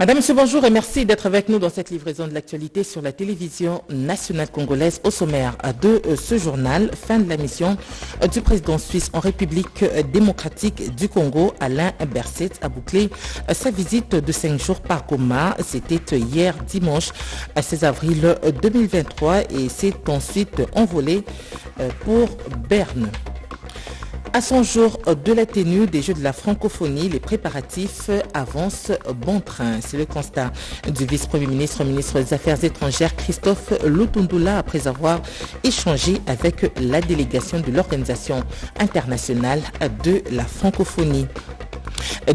Madame, Monsieur, bonjour et merci d'être avec nous dans cette livraison de l'actualité sur la télévision nationale congolaise au sommaire de euh, ce journal. Fin de la mission euh, du président suisse en République démocratique du Congo, Alain Berset, a bouclé euh, sa visite de cinq jours par Goma. C'était hier dimanche 16 avril 2023 et s'est ensuite envolé pour Berne. À son jour de la tenue des Jeux de la francophonie, les préparatifs avancent bon train. C'est le constat du vice-premier ministre, ministre des Affaires étrangères Christophe Lutundula après avoir échangé avec la délégation de l'Organisation internationale de la francophonie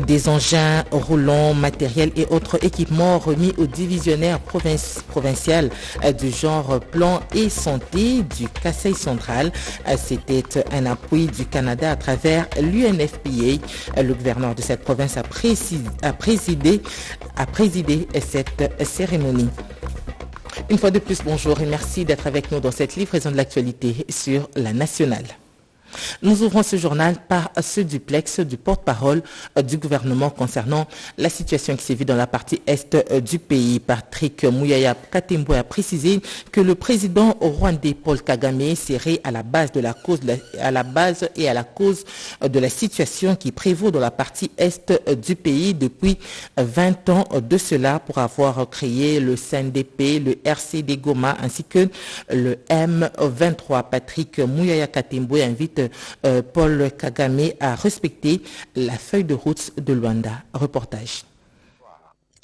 des engins roulants, matériels et autres équipements remis au divisionnaire provincial euh, du genre plan et santé du Kassai central. Euh, c'était un appui du Canada à travers l'UNFPA. Euh, le gouverneur de cette province a, a présidé cette cérémonie. Une fois de plus, bonjour et merci d'être avec nous dans cette livraison de l'actualité sur la nationale. Nous ouvrons ce journal par ce duplex du porte-parole euh, du gouvernement concernant la situation qui s'est vue dans la partie est euh, du pays. Patrick Mouyaya Katembo a précisé que le président rwandais Paul Kagame serait à la base de la cause, à la base et à la cause euh, de la situation qui prévaut dans la partie est du pays depuis 20 ans de cela pour avoir créé le CNDP, le RCD Goma ainsi que le M23. Patrick Mouyaya Katembo invite Paul Kagame a respecté la feuille de route de Luanda. Reportage.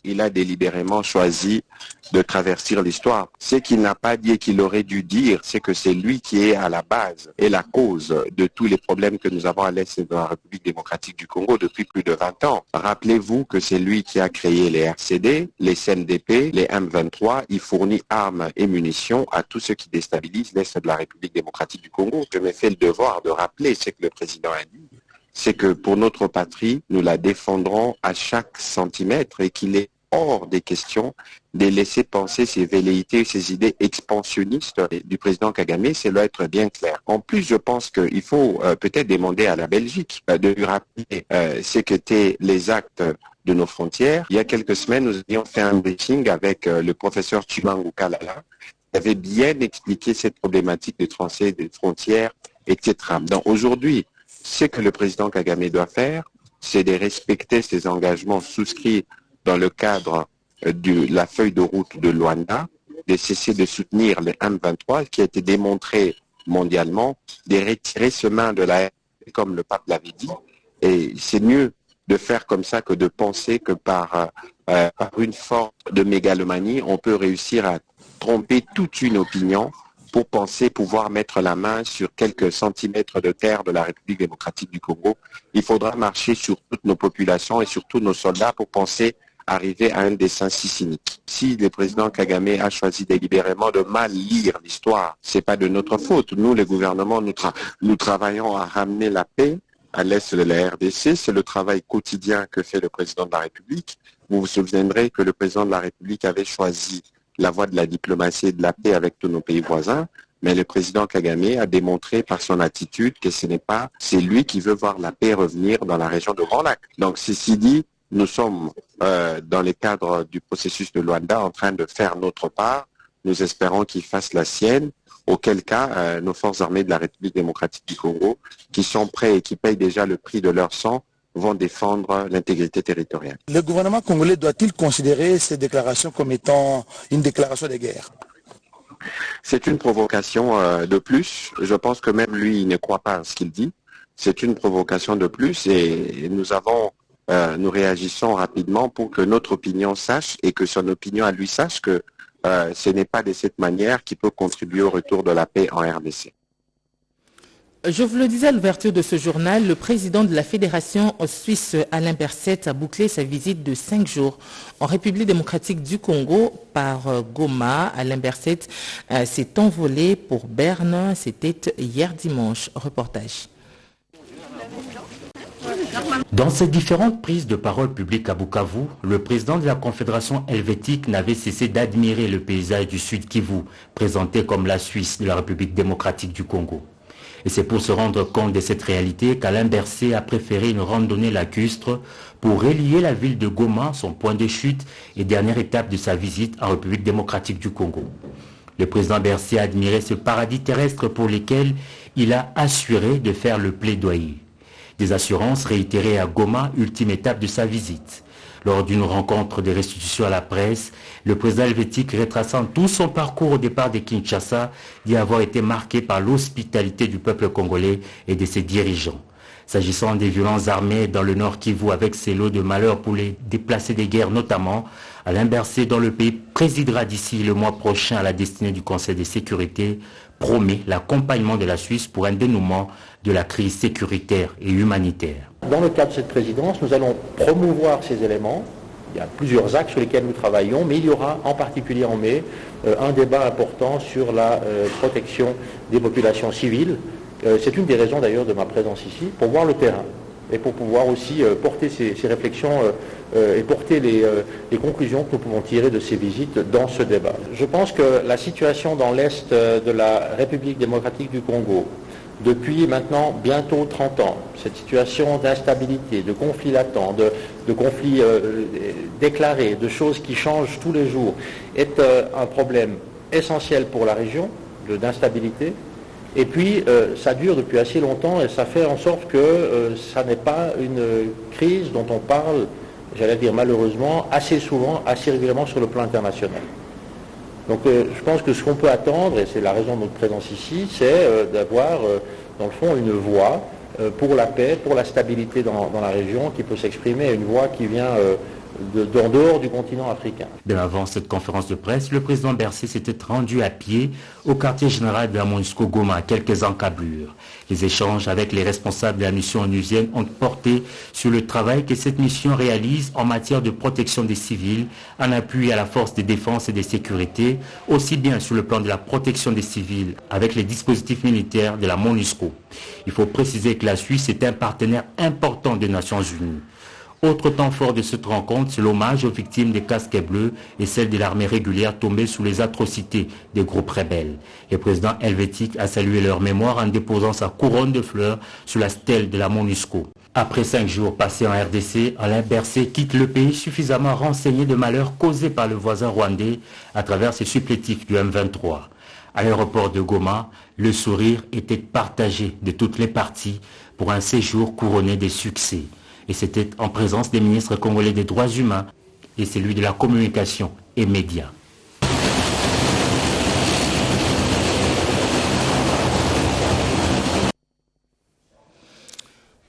Il a délibérément choisi de traverser l'histoire. Ce qu'il n'a pas dit et qu'il aurait dû dire, c'est que c'est lui qui est à la base et la cause de tous les problèmes que nous avons à l'Est de la République démocratique du Congo depuis plus de 20 ans. Rappelez-vous que c'est lui qui a créé les RCD, les CNDP, les M23. Il fournit armes et munitions à tous ceux qui déstabilisent l'Est de la République démocratique du Congo. Je me fais le devoir de rappeler ce que le président a dit c'est que pour notre patrie, nous la défendrons à chaque centimètre et qu'il est hors des questions de laisser penser ces velléités, ces idées expansionnistes du président Kagame, c'est là être bien clair. En plus, je pense qu'il faut euh, peut-être demander à la Belgique euh, de lui rappeler euh, ce qu'étaient les actes de nos frontières. Il y a quelques semaines, nous avions fait un briefing avec le professeur Chimangu Kalala, qui avait bien expliqué cette problématique des transferts des frontières, etc. Donc aujourd'hui, ce que le président Kagame doit faire, c'est de respecter ses engagements souscrits dans le cadre euh, de la feuille de route de Luanda, de cesser de soutenir les M23, qui a été démontré mondialement, de retirer ce main de la comme le pape l'avait dit. Et c'est mieux de faire comme ça que de penser que par, euh, euh, par une forme de mégalomanie, on peut réussir à tromper toute une opinion pour penser pouvoir mettre la main sur quelques centimètres de terre de la République démocratique du Congo. Il faudra marcher sur toutes nos populations et sur tous nos soldats pour penser arriver à un dessin si cynique. Si le président Kagame a choisi délibérément de mal lire l'histoire, c'est pas de notre faute. Nous, les gouvernements, nous, nous travaillons à ramener la paix à l'est de la RDC. C'est le travail quotidien que fait le président de la République. Vous vous souviendrez que le président de la République avait choisi la voie de la diplomatie et de la paix avec tous nos pays voisins. Mais le président Kagame a démontré par son attitude que ce n'est pas, c'est lui qui veut voir la paix revenir dans la région de Grand Lac. Donc, ceci dit, nous sommes euh, dans le cadre du processus de Luanda en train de faire notre part. Nous espérons qu'il fasse la sienne, auquel cas euh, nos forces armées de la République démocratique du Congo, qui sont prêts et qui payent déjà le prix de leur sang, vont défendre l'intégrité territoriale. Le gouvernement congolais doit-il considérer ces déclarations comme étant une déclaration de guerre? C'est une provocation euh, de plus. Je pense que même lui, il ne croit pas à ce qu'il dit. C'est une provocation de plus et nous avons, euh, nous réagissons rapidement pour que notre opinion sache et que son opinion à lui sache que euh, ce n'est pas de cette manière qui peut contribuer au retour de la paix en RDC. Je vous le disais à l'ouverture de ce journal, le président de la Fédération suisse Alain Berset a bouclé sa visite de cinq jours en République démocratique du Congo par euh, Goma. Alain Berset euh, s'est envolé pour Berne. C'était hier dimanche. Reportage. Dans ses différentes prises de parole publiques à Bukavu, le président de la Confédération helvétique n'avait cessé d'admirer le paysage du Sud Kivu, présenté comme la Suisse de la République démocratique du Congo. Et c'est pour se rendre compte de cette réalité qu'Alain Berset a préféré une randonnée lacustre pour relier la ville de Goma, son point de chute et dernière étape de sa visite en République démocratique du Congo. Le président Berset a admiré ce paradis terrestre pour lequel il a assuré de faire le plaidoyer. Des assurances réitérées à Goma, ultime étape de sa visite. Lors d'une rencontre de restitution à la presse, le président helvétique retraçant tout son parcours au départ de Kinshasa dit avoir été marqué par l'hospitalité du peuple congolais et de ses dirigeants. S'agissant des violences armées dans le nord Kivu avec ses lots de malheurs pour les déplacés des guerres notamment, Alain Berset, dont le pays présidera d'ici le mois prochain à la destinée du Conseil de sécurité, promet l'accompagnement de la Suisse pour un dénouement de la crise sécuritaire et humanitaire. Dans le cadre de cette présidence, nous allons promouvoir ces éléments. Il y a plusieurs axes sur lesquels nous travaillons, mais il y aura en particulier en mai euh, un débat important sur la euh, protection des populations civiles. Euh, c'est une des raisons d'ailleurs de ma présence ici, pour voir le terrain et pour pouvoir aussi porter ces, réflexions et porter les, conclusions que nous pouvons tirer de ces visites dans ce débat. Je pense que la situation dans l'Est de la République démocratique du Congo, depuis maintenant bientôt 30 ans, cette situation d'instabilité, de conflits latents, de, conflits euh, déclarés, de choses qui changent tous les jours, est euh, un problème essentiel pour la région, d'instabilité. Et puis, euh, ça dure depuis assez longtemps et ça fait en sorte que ça n'est pas une crise dont on parle, j'allais dire malheureusement, assez souvent, assez régulièrement sur le plan international. Donc euh, je pense que ce qu'on peut attendre, et c'est la raison de notre présence ici, c'est euh, d'avoir euh, dans le fond une voix pour la paix, pour la stabilité dans, la région qui peut s'exprimer, une voix qui vient d'en dehors du continent africain. De avant cette conférence de presse, le président Bercy s'était rendu à pied au quartier général de la MONUSCO Goma, à quelques encablures. Les échanges avec les responsables de la mission onusienne ont porté sur le travail que cette mission réalise en matière de protection des civils, en appui à la force de défense et de sécurité, aussi bien sur le plan de la protection des civils avec les dispositifs militaires de la MONUSCO. Il faut préciser que la Suisse est un partenaire important des Nations Unies. Autre temps fort de cette rencontre, c'est l'hommage aux victimes des casques bleus et celles de l'armée régulière tombées sous les atrocités des groupes rebelles. Le président helvétique a salué leur mémoire en déposant sa couronne de fleurs sur la stèle de la MONUSCO. Après cinq jours passés en RDC, Alain Berset quitte le pays suffisamment renseigné de malheurs causés par le voisin rwandais à travers ses supplétifs du M23. À l'aéroport de Goma, le sourire était partagé de toutes les parties pour un séjour couronné des succès et c'était en présence des ministres congolais des droits humains et celui de la communication et médias.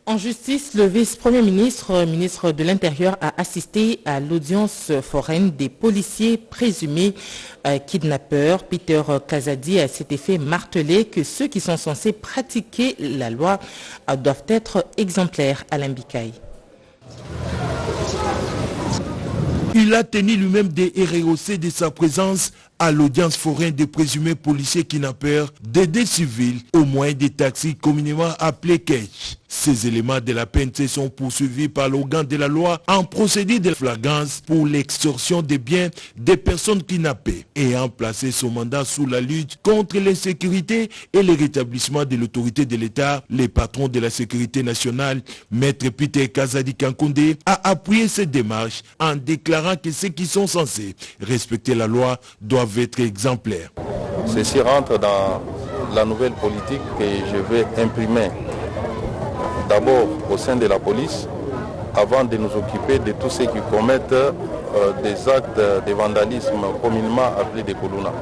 En justice, le vice-premier ministre, ministre de l'Intérieur, a assisté à l'audience foraine des policiers présumés euh, kidnappeurs. Peter Kazadi a cet effet martelé que ceux qui sont censés pratiquer la loi doivent être exemplaires à l'Imbikaï. Il a tenu lui-même des ROC de sa présence à l'audience foraine des présumés policiers kidnappeurs des civils au moyen des taxis communément appelés cash. Ces éléments de la PNC sont poursuivis par l'organe de la loi en procédé de flagrance pour l'extorsion des biens des personnes kidnappées ayant placé son mandat sous la lutte contre l'insécurité et le rétablissement de l'autorité de l'État. Les patrons de la sécurité nationale, Maître Peter Kazadi Kankonde, a appuyé cette démarche en déclarant que ceux qui sont censés respecter la loi doivent être exemplaire. Ceci rentre dans la nouvelle politique que je vais imprimer d'abord au sein de la police avant de nous occuper de tous ceux qui commettent euh, des actes de vandalisme communément appelés des coluna.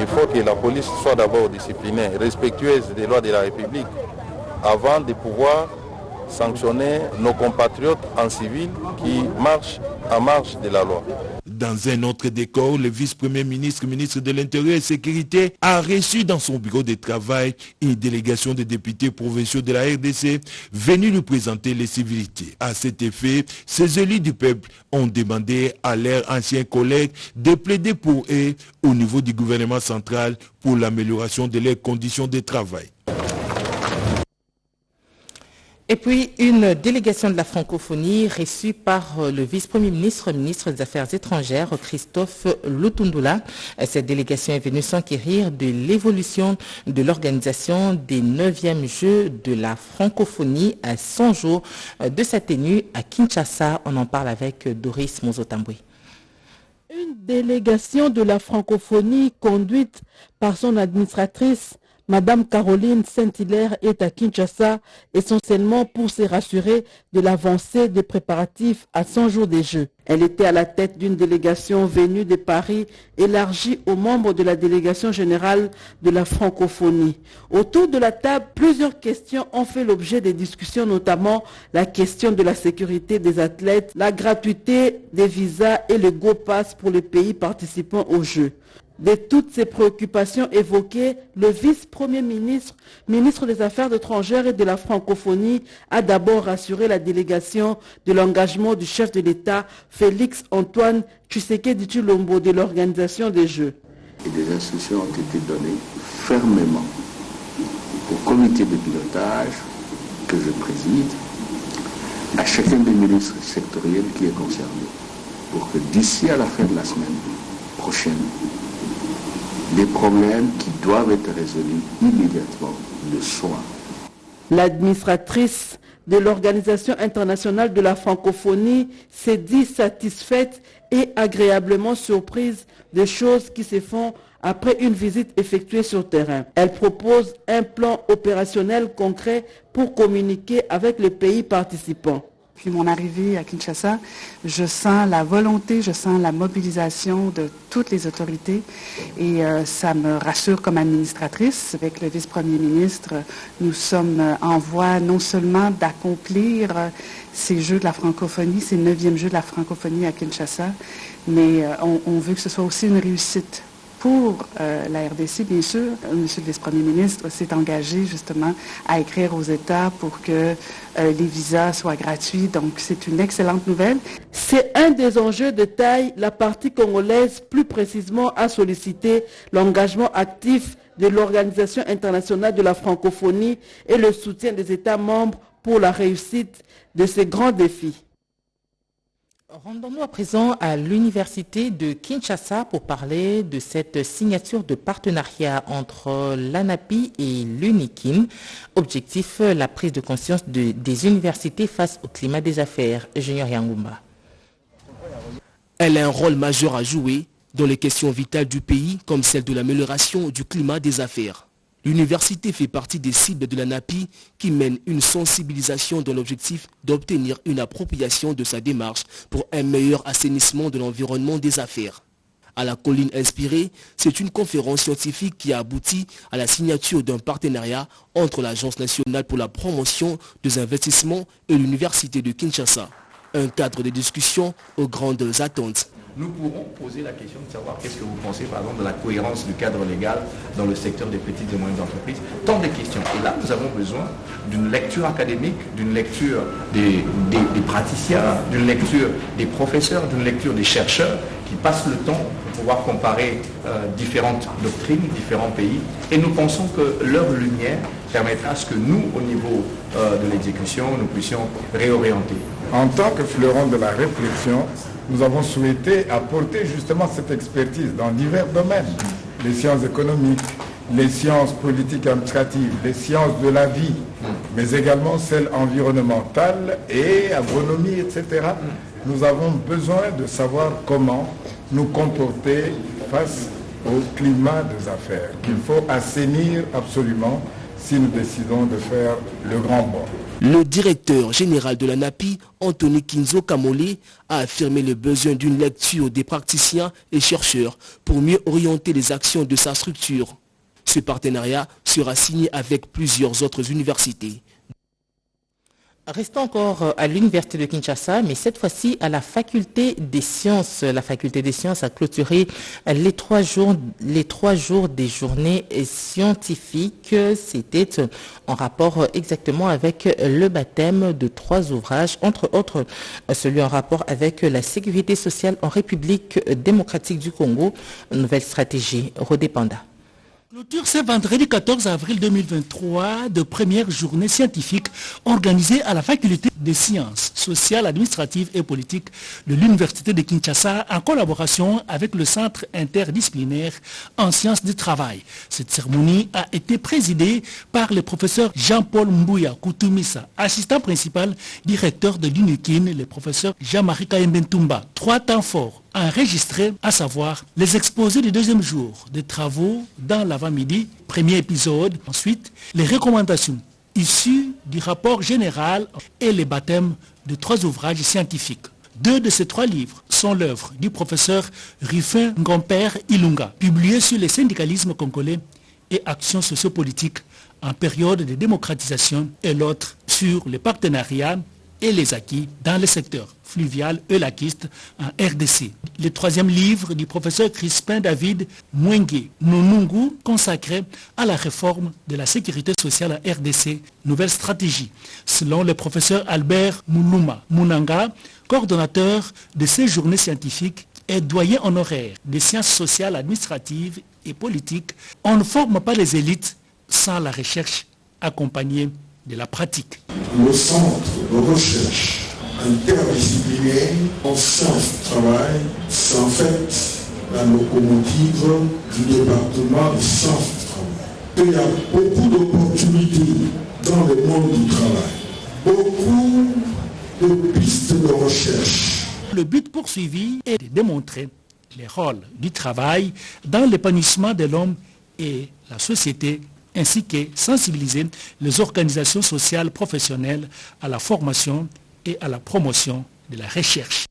Il faut que la police soit d'abord disciplinée, respectueuse des lois de la République avant de pouvoir sanctionner nos compatriotes en civil qui marchent à marche de la loi. Dans un autre décor, le vice-premier ministre, ministre de l'Intérieur et Sécurité, a reçu dans son bureau de travail une délégation de députés provinciaux de la RDC venus lui présenter les civilités. À cet effet, ces élus du peuple ont demandé à leurs anciens collègues de plaider pour eux au niveau du gouvernement central pour l'amélioration de leurs conditions de travail. Et puis, une délégation de la francophonie reçue par euh, le vice-premier ministre, ministre des Affaires étrangères, Christophe Lutundula. Cette délégation est venue s'enquérir de l'évolution de l'organisation des 9e Jeux de la francophonie à 100 jours de sa tenue à Kinshasa. On en parle avec Doris Mozotambwe. Une délégation de la francophonie conduite par son administratrice Madame Caroline Saint-Hilaire est à Kinshasa essentiellement pour se rassurer de l'avancée des préparatifs à 100 jours des Jeux. Elle était à la tête d'une délégation venue de Paris élargie aux membres de la délégation générale de la francophonie. Autour de la table, plusieurs questions ont fait l'objet des discussions, notamment la question de la sécurité des athlètes, la gratuité des visas et le Go Pass pour les pays participant aux Jeux. De toutes ces préoccupations évoquées, le vice-premier ministre, ministre des Affaires étrangères et de la francophonie, a d'abord rassuré la délégation de l'engagement du chef de l'État, Félix Antoine Tshisekedi Chilombo, de l'organisation des Jeux. Et des instructions ont été données fermement au comité de pilotage que je préside, à chacun des ministres sectoriels qui est concerné, pour que d'ici à la fin de la semaine prochaine, des problèmes qui doivent être résolus immédiatement le soir. L'administratrice de l'Organisation internationale de la francophonie s'est dit satisfaite et agréablement surprise des choses qui se font après une visite effectuée sur terrain. Elle propose un plan opérationnel concret pour communiquer avec les pays participants. Depuis mon arrivée à Kinshasa, je sens la volonté, je sens la mobilisation de toutes les autorités et euh, ça me rassure comme administratrice. Avec le vice-premier ministre, nous sommes en voie non seulement d'accomplir euh, ces Jeux de la francophonie, ces neuvièmes Jeux de la francophonie à Kinshasa, mais euh, on veut que ce soit aussi une réussite pour euh, la RDC, bien sûr, M. le vice-premier ministre s'est engagé justement à écrire aux États pour que euh, les visas soient gratuits. Donc, c'est une excellente nouvelle. C'est un des enjeux de taille. La partie congolaise, plus précisément, a sollicité l'engagement actif de l'Organisation internationale de la francophonie et le soutien des États membres pour la réussite de ces grands défis. Rendons-nous à présent à l'université de Kinshasa pour parler de cette signature de partenariat entre l'ANAPI et l'UNIKIN. Objectif, la prise de conscience de- des universités face au climat des affaires. Junior Yangoumba. Elle a un rôle majeur à jouer dans les questions vitales du pays comme celle de l'amélioration du climat des affaires. L'université fait partie des cibles de la NAPI qui mène une sensibilisation dans l'objectif d'obtenir une appropriation de sa démarche pour un meilleur assainissement de l'environnement des affaires. À la colline inspirée, c'est une conférence scientifique qui a abouti à la signature d'un partenariat entre l'Agence nationale pour la promotion des investissements et l'Université de Kinshasa. Un cadre de discussion aux grandes attentes. Nous pourrons poser la question de savoir qu'est-ce que vous pensez par exemple de la cohérence du cadre légal dans le secteur des petites et moyennes entreprises. Tant de questions. Et là, nous avons besoin d'une lecture académique, d'une lecture des, praticiens, d'une lecture des professeurs, d'une lecture des chercheurs qui passent le temps pour pouvoir comparer euh, différentes doctrines, différents pays. Et nous pensons que leur lumière permettra à ce que nous, au niveau euh, de l'exécution, nous puissions réorienter. En tant que fleuron de la réflexion, nous avons souhaité apporter justement cette expertise dans divers domaines. Les sciences économiques, les sciences politiques administratives, les sciences de la vie, mais également celles environnementales et agronomie, etc. Nous avons besoin de savoir comment nous comporter face au climat des affaires, qu'il faut assainir absolument si nous décidons de faire le grand bond. Le directeur général de la NAPI, Anthony Kinzo Kamole, a affirmé le besoin d'une lecture des praticiens et chercheurs pour mieux orienter les actions de sa structure. Ce partenariat sera signé avec plusieurs autres universités. Restons encore euh, à l'université de Kinshasa, mais cette fois-ci à la faculté des sciences. La faculté des sciences a clôturé les trois jours, les trois jours des journées scientifiques. C'était en rapport exactement avec le baptême de trois ouvrages, entre autres celui en rapport avec la sécurité sociale en République démocratique du Congo, nouvelle stratégie redépendante. Clôture ce vendredi 14 avril 2023 de première journée scientifique organisée à la faculté des sciences sociales, administratives et politiques de l'Université de Kinshasa en collaboration avec le Centre interdisciplinaire en sciences du travail. Cette cérémonie a été présidée par le professeur Jean-Paul Mbouya Koutoumissa, assistant principal directeur de l'UNIKIN, le professeur Jean-Marie Kaembentumba. Trois temps forts enregistrés, à savoir les exposés du deuxième jour des travaux dans l'avant-midi, premier épisode, ensuite les recommandations issues du rapport général et les baptêmes de trois ouvrages scientifiques. Deux de ces trois livres sont l'œuvre du professeur Ruffin Ngomper Ilunga, publié sur le syndicalisme congolais et actions sociopolitiques en période de démocratisation, et l'autre sur les partenariats et les acquis dans le secteur fluvial et laquiste en RDC. Le troisième livre du professeur Crispin David Mwenge Nonungu consacré à la réforme de la sécurité sociale en RDC, nouvelle stratégie. Selon le professeur Albert Mounuma Mounanga, coordonnateur de ces journées scientifiques et doyen honoraire des sciences sociales, administratives et politiques, on ne forme pas les élites sans la recherche accompagnée la pratique. Le centre de recherche interdisciplinaire en sciences du travail, c'est en fait la locomotive du département des sciences du travail. Il y a beaucoup d'opportunités dans le monde du travail, beaucoup de pistes de recherche. Le but poursuivi est de démontrer les rôles du travail dans l'épanouissement de l'homme et la société ainsi que sensibiliser les organisations sociales professionnelles à la formation et à la promotion de la recherche.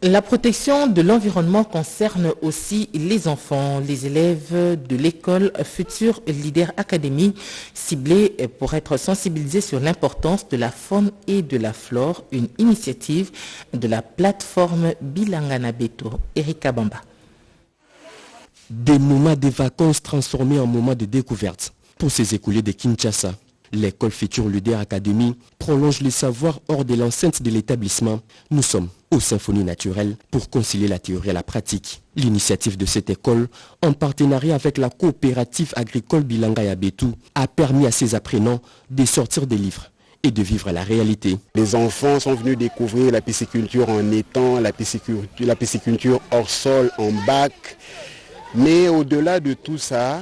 La protection de l'environnement concerne aussi les enfants, les élèves de l'école Futur Leader Academy, ciblés pour être sensibilisés sur l'importance de la faune et de la flore, une initiative de la plateforme Bilangana Beto. Erika Bamba. Des moments de vacances transformés en moments de découverte. Pour ces écoulés de Kinshasa, l'école Futur Leader Academy prolonge les savoirs hors de l'enceinte de l'établissement. Nous sommes aux symphonies naturelles pour concilier la théorie et la pratique. L'initiative de cette école, en partenariat avec la coopérative agricole Bilanga Yabetou, a permis à ses apprenants de sortir des livres et de vivre la réalité. Les enfants sont venus découvrir la pisciculture en étang, la pisciculture hors sol, en bac. Mais au-delà de tout ça,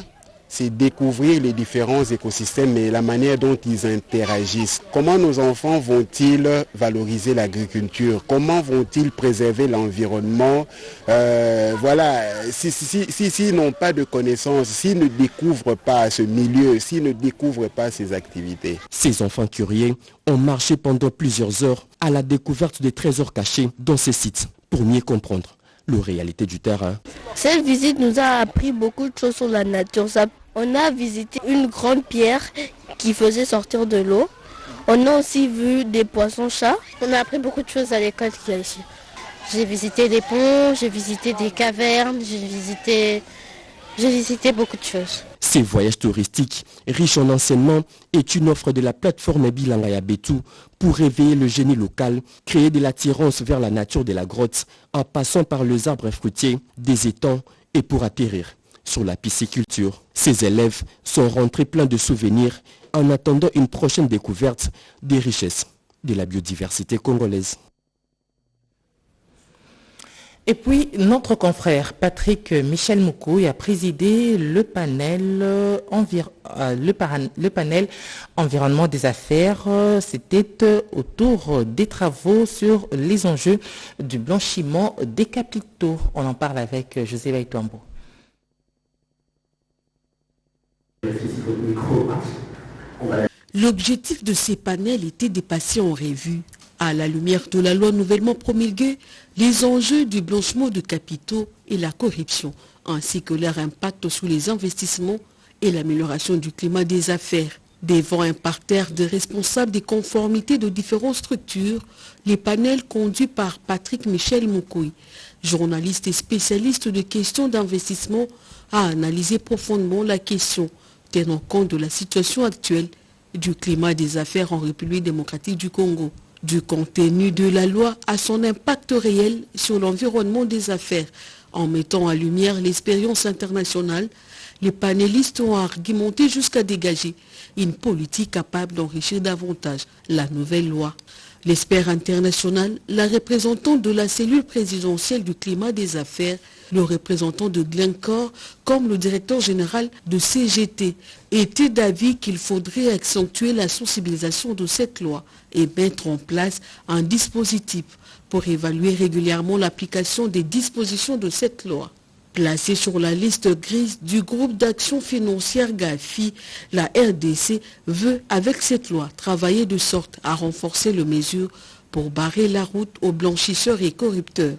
c'est découvrir les différents écosystèmes et la manière dont ils interagissent. Comment nos enfants vont-ils valoriser l'agriculture? Comment vont-ils préserver l'environnement? Euh, Voilà, s'ils si, n'ont pas de connaissances, s'ils ne découvrent pas ce milieu, s'ils ne découvrent pas ces activités. Ces enfants curieux ont marché pendant plusieurs heures à la découverte des trésors cachés dans ces sites pour mieux comprendre la réalité du terrain. Cette visite nous a appris beaucoup de choses sur la nature. On a visité une grande pierre qui faisait sortir de l'eau. On a aussi vu des poissons-chats. On a appris beaucoup de choses à l'école qu'il y a ici. J'ai visité des ponts, j'ai visité des cavernes, j'ai visité, j'ai visité beaucoup de choses. Ces voyages touristiques, riches en enseignements, est une offre de la plateforme Bilangaya Betou pour réveiller le génie local, créer de l'attirance vers la nature de la grotte en passant par les arbres fruitiers, des étangs et pour atterrir sur la pisciculture. Ces élèves sont rentrés pleins de souvenirs en attendant une prochaine découverte des richesses de la biodiversité congolaise. Et puis, notre confrère Patrick Michel Moukouy a présidé le panel, euh, le, panel environnement des affaires. C'était autour des travaux sur les enjeux du blanchiment des capitaux. On en parle avec José Vaituambo. L'objectif de ces panels était de passer en revue, à la lumière de la loi nouvellement promulguée, les enjeux du blanchiment de capitaux et la corruption, ainsi que leur impact sur les investissements et l'amélioration du climat des affaires. Devant un parterre de responsables des conformités de différentes structures, les panels conduits par Patrick Michel Moukoui, journaliste et spécialiste de questions d'investissement, a analysé profondément la question, tenant compte de la situation actuelle du climat des affaires en République démocratique du Congo, du contenu de la loi à son impact réel sur l'environnement des affaires, En mettant en lumière l'expérience internationale, les panélistes ont argumenté jusqu'à dégager une politique capable d'enrichir davantage la nouvelle loi. L'expert international, la représentante de la cellule présidentielle du climat des affaires, le représentant de Glencore comme le directeur général de CGT était d'avis qu'il faudrait accentuer la sensibilisation de cette loi et mettre en place un dispositif pour évaluer régulièrement l'application des dispositions de cette loi. Placée sur la liste grise du groupe d'action financière GAFI, la RDC veut, avec cette loi, travailler de sorte à renforcer les mesures pour barrer la route aux blanchisseurs et corrupteurs.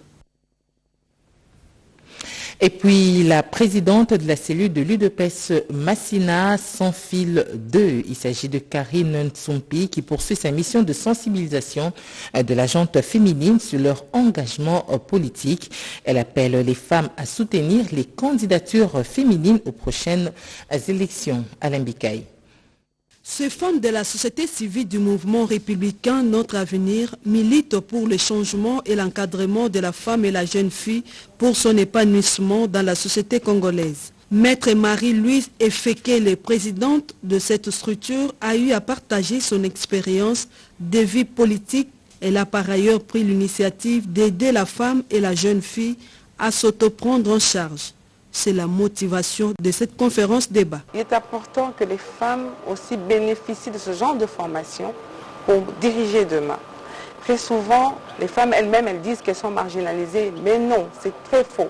Et puis la présidente de la cellule de l'UDPS Massina sans fil 2. Il s'agit de Karine Ntsumpi qui poursuit sa mission de sensibilisation de la gente féminine sur leur engagement politique. Elle appelle les femmes à soutenir les candidatures féminines aux prochaines élections. Alain Bikaï. Ces femmes de la société civile du mouvement républicain Notre Avenir militent pour le changement et l'encadrement de la femme et la jeune fille pour son épanouissement dans la société congolaise. Maître Marie-Louise Efeke, présidente de cette structure, a eu à partager son expérience de vie politique. Elle a par ailleurs pris l'initiative d'aider la femme et la jeune fille à s'autoprendre en charge c'est la motivation de cette conférence débat. Il est important que les femmes aussi bénéficient de ce genre de formation pour diriger demain. Très souvent, les femmes elles-mêmes, elles disent qu'elles sont marginalisées, mais non, c'est très faux.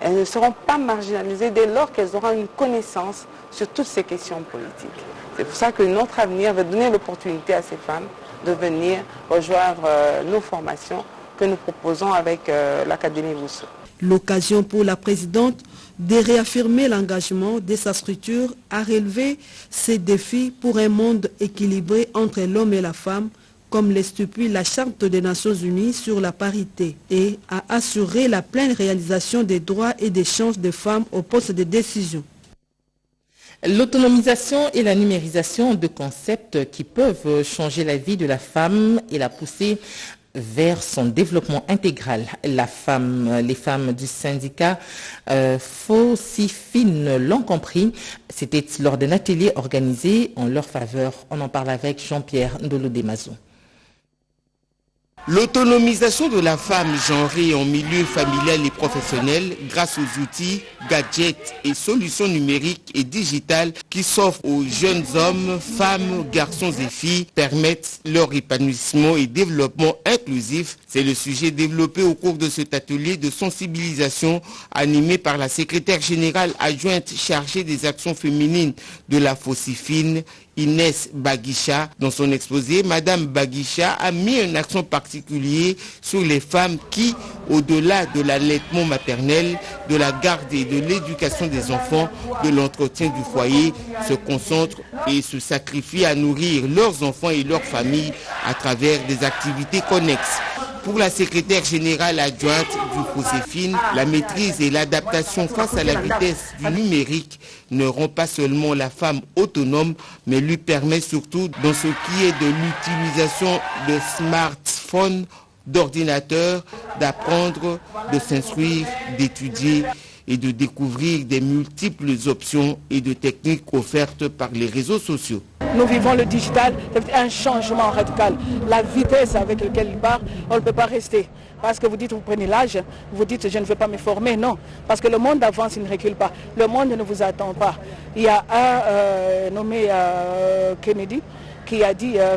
Elles ne seront pas marginalisées dès lors qu'elles auront une connaissance sur toutes ces questions politiques. C'est pour ça que notre avenir va donner l'opportunité à ces femmes de venir rejoindre euh, nos formations que nous proposons avec euh, l'Académie Rousseau. L'occasion pour la présidente de réaffirmer l'engagement de sa structure à relever ces défis pour un monde équilibré entre l'homme et la femme, comme l'estipule la Charte des Nations Unies sur la parité, et à assurer la pleine réalisation des droits et des chances des femmes au poste de décision. L'autonomisation et la numérisation de concepts qui peuvent changer la vie de la femme et la pousser vers son développement intégral. Les femmes du syndicat euh, l'ont compris. C'était lors d'un atelier organisé en leur faveur. On en parle avec Jean-Pierre Ndolo L'autonomisation de la femme genrée en milieu familial et professionnel grâce aux outils, gadgets et solutions numériques et digitales qui s'offrent aux jeunes hommes, femmes, garçons et filles permettent leur épanouissement et développement inclusif. C'est le sujet développé au cours de cet atelier de sensibilisation animé par la secrétaire générale adjointe chargée des actions féminines de la Fossifine, Inès Baguicha. Dans son exposé, Madame Baguicha a mis un accent particulier sur les femmes qui, au-delà de l'allaitement maternel, de la garde et de l'éducation des enfants, de l'entretien du foyer, se concentrent et se sacrifient à nourrir leurs enfants et leurs familles à travers des activités connexes. Pour la secrétaire générale adjointe du COSEFIN, la maîtrise et l'adaptation face à la vitesse du numérique ne rend pas seulement la femme autonome, mais lui permet surtout dans ce qui est de l'utilisation de smartphones, d'ordinateurs, d'apprendre, de s'instruire, d'étudier et de découvrir des multiples options et de techniques offertes par les réseaux sociaux. Nous vivons le digital, c'est un changement radical. La vitesse avec laquelle il part, on ne peut pas rester. Parce que vous dites, vous prenez l'âge, vous dites, je ne veux pas me former. Non, parce que le monde avance, il ne recule pas. Le monde ne vous attend pas. Il y a un euh, nommé euh, Kennedy qui a dit, euh,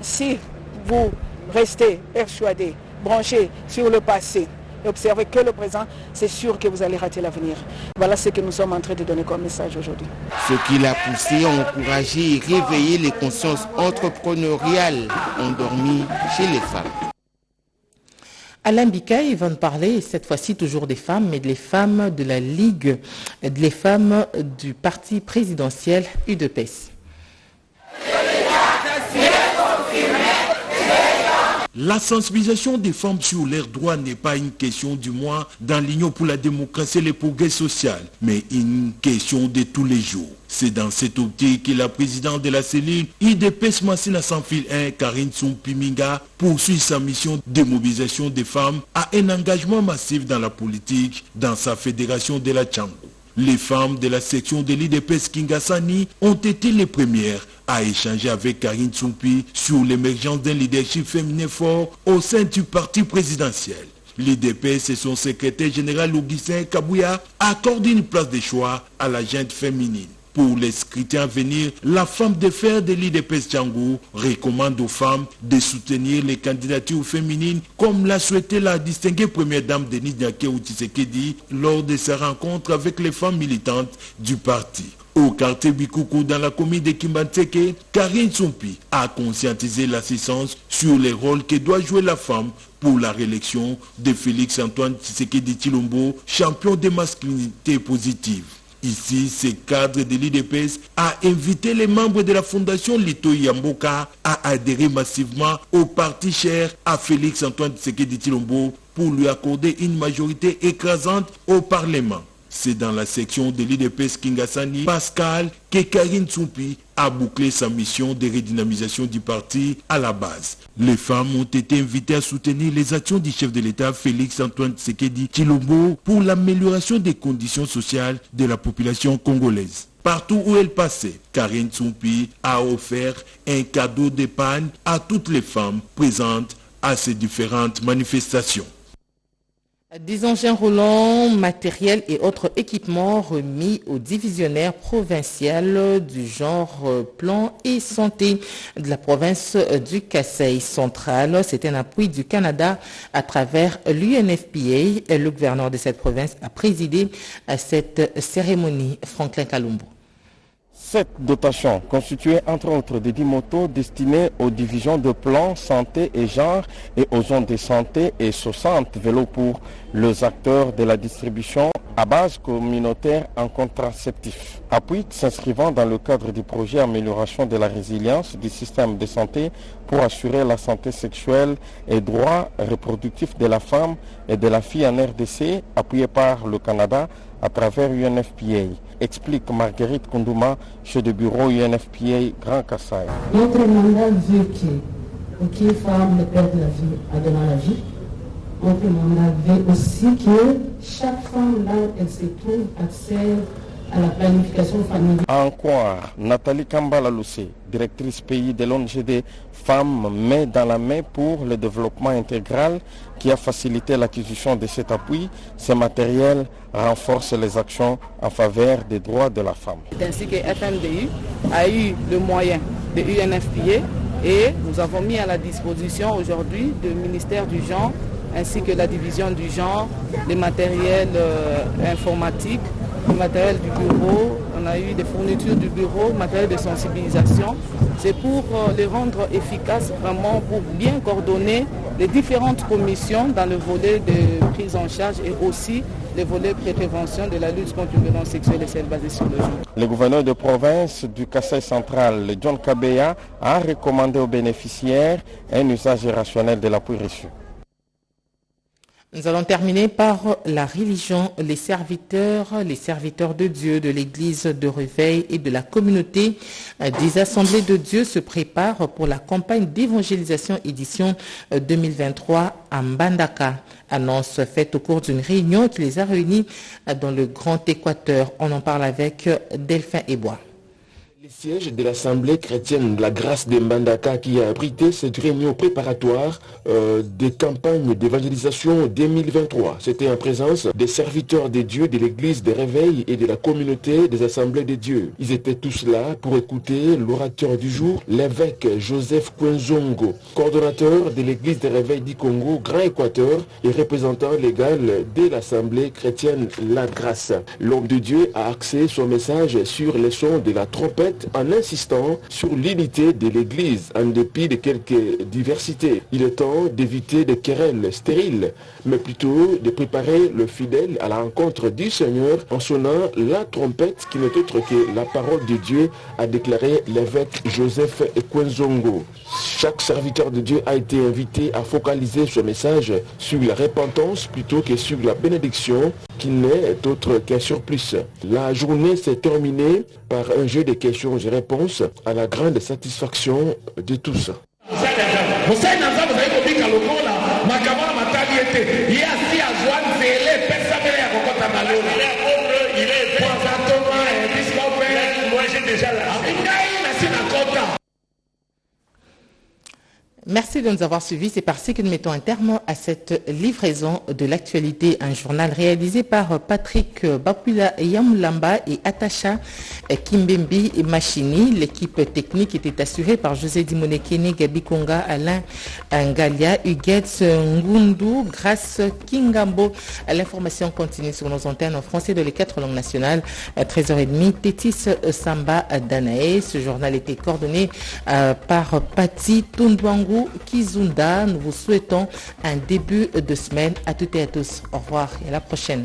si vous restez persuadé, branché sur le passé, observez que le présent, c'est sûr que vous allez rater l'avenir. Voilà ce que nous sommes en train de donner comme message aujourd'hui. Ce qui l'a poussé à encourager et réveiller les consciences entrepreneuriales endormies chez les femmes. Alain Bikaï va nous parler cette fois-ci toujours des femmes, mais des femmes de la Ligue, des femmes du parti présidentiel UDPS. La sensibilisation des femmes sur leurs droits n'est pas une question du moins dans l'Union pour la démocratie et le progrès social, mais une question de tous les jours. C'est dans cette optique que la présidente de la cellule IDPS Massina sans fil 1, Karine Tsumpiminga, poursuit sa mission de mobilisation des femmes à un engagement massif dans la politique dans sa fédération de la Tchango. Les femmes de la section de l'IDPS Kingasani ont été les premières à échanger avec Karine Tsumpi sur l'émergence d'un leadership féminin fort au sein du parti présidentiel. L'IDPS et son secrétaire général Augustin Kabouya accordent une place de choix à la gente féminine. Pour les scrutins à venir, la femme de fer de l'IDPS Django recommande aux femmes de soutenir les candidatures féminines comme l'a souhaité la distinguée première dame Denise Nyake Tshisekedi lors de sa rencontre avec les femmes militantes du parti. Au quartier Bikoukou dans la commune de Kimbanseke, Karine Sompi a conscientisé l'assistance sur les rôles que doit jouer la femme pour la réélection de Félix Antoine Tshisekedi Chilombo, champion de masculinité positive. Ici, ce cadre de l'IDPS a invité les membres de la fondation Lito Yamboka à adhérer massivement au parti cher à Félix Antoine Tshisekedi Chilombo pour lui accorder une majorité écrasante au Parlement. C'est dans la section de l'IDPS Kingasani, Pascal, que Karine Tsumpi a bouclé sa mission de redynamisation du parti à la base. Les femmes ont été invitées à soutenir les actions du chef de l'État Félix Antoine Tshisekedi Chilombo pour l'amélioration des conditions sociales de la population congolaise. Partout où elle passait, Karine Tsumpi a offert un cadeau d'épargne à toutes les femmes présentes à ces différentes manifestations. Des engins roulants, matériels et autres équipements remis au divisionnaire provincial du genre plan et santé de la province du Kassai central. C'est un appui du Canada à travers l'UNFPA. Le gouverneur de cette province a présidé à cette cérémonie. Franklin Kalumbo. Cette dotation constituée entre autres de 10 motos destinées aux divisions de plan, santé et genre et aux zones de santé et 60 vélos pour les acteurs de la distribution à base communautaire en contraceptif. Appui s'inscrivant dans le cadre du projet Amélioration de la résilience du système de santé pour assurer la santé sexuelle et droits reproductifs de la femme et de la fille en RDC, appuyé par le Canada à travers UNFPA, explique Marguerite Kondouma, chef de bureau UNFPA Grand Kassai. Notre mandat veut que aucune femme ne perde la vie à donner la vie. Notre mandat veut aussi que chaque femme, là elle se trouve, accède à la planification familiale. Encore, Nathalie Kambala Loussé, directrice pays de l'ONGD Femmes main dans la main pour le développement intégral qui a facilité l'acquisition de cet appui. Ce matériel renforce les actions en faveur des droits de la femme. C'est ainsi que FMDU a eu le moyen de UNFPA et nous avons mis à la disposition aujourd'hui du ministère du genre ainsi que la division du genre, les matériels euh, informatiques, le matériel du bureau, on a eu des fournitures du bureau, matériel de sensibilisation. C'est pour euh, les rendre efficaces vraiment, pour bien coordonner les différentes commissions dans le volet de prise en charge et aussi le volet prévention de la lutte contre les violences sexuelles et celles basées sur le genre. Le gouverneur de province du Kassai central, John Kabeya, a recommandé aux bénéficiaires un usage rationnel de l'appui reçu. Nous allons terminer par la religion, les serviteurs, les serviteurs de Dieu, de l'église de réveil et de la communauté des assemblées de Dieu se préparent pour la campagne d'évangélisation édition 2023 à Mbandaka. Annonce faite au cours d'une réunion qui les a réunis dans le Grand Équateur. On en parle avec Delphin Ebois. Le siège de l'Assemblée chrétienne de la grâce de Mbandaka qui a abrité cette réunion préparatoire euh, des campagnes d'évangélisation 2023. C'était en présence des serviteurs des dieux de l'église des réveils et de la communauté des assemblées de Dieu. Ils étaient tous là pour écouter l'orateur du jour, l'évêque Joseph Kwenzongo, coordonnateur de l'église des réveils du Congo, Grand Équateur et représentant légal de l'Assemblée chrétienne La Grâce. L'homme de Dieu a axé son message sur les sons de la trompette en insistant sur l'unité de l'Église en dépit de quelques diversités. Il est temps d'éviter des querelles stériles, mais plutôt de préparer le fidèle à la rencontre du Seigneur en sonnant la trompette qui n'est autre que la parole de Dieu, a déclaré l'évêque Joseph Ekwenzongo. Chaque serviteur de Dieu a été invité à focaliser ce message sur la repentance plutôt que sur la bénédiction qui n'est autre qu'un surplus. La journée s'est terminée par un jeu de questions et réponses à la grande satisfaction de tous. Merci de nous avoir suivis. C'est parti que nous mettons un terme à cette livraison de l'actualité, un journal réalisé par Patrick Bapula Yamulamba et Atacha Kimbembi Machini. L'équipe technique était assurée par José Dimonekene, Gabi Konga, Alain Ngalia, Huguetz Ngundu, Grâce Kingambo. L'information continue sur nos antennes en français de les quatre langues nationales. À 13h30, Tétis Samba Danae. Ce journal était coordonné par Patti Tundwangu. Kizunda. Nous vous souhaitons un début de semaine à toutes et à tous. Au revoir et à la prochaine.